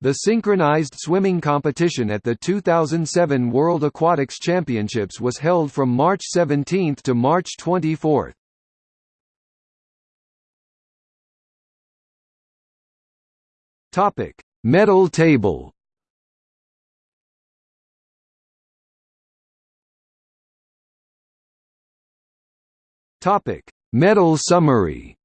The synchronized swimming competition at the 2007 World Aquatics Championships was held from March 17 to March 24. Topic: Medal table. Topic: Medal summary.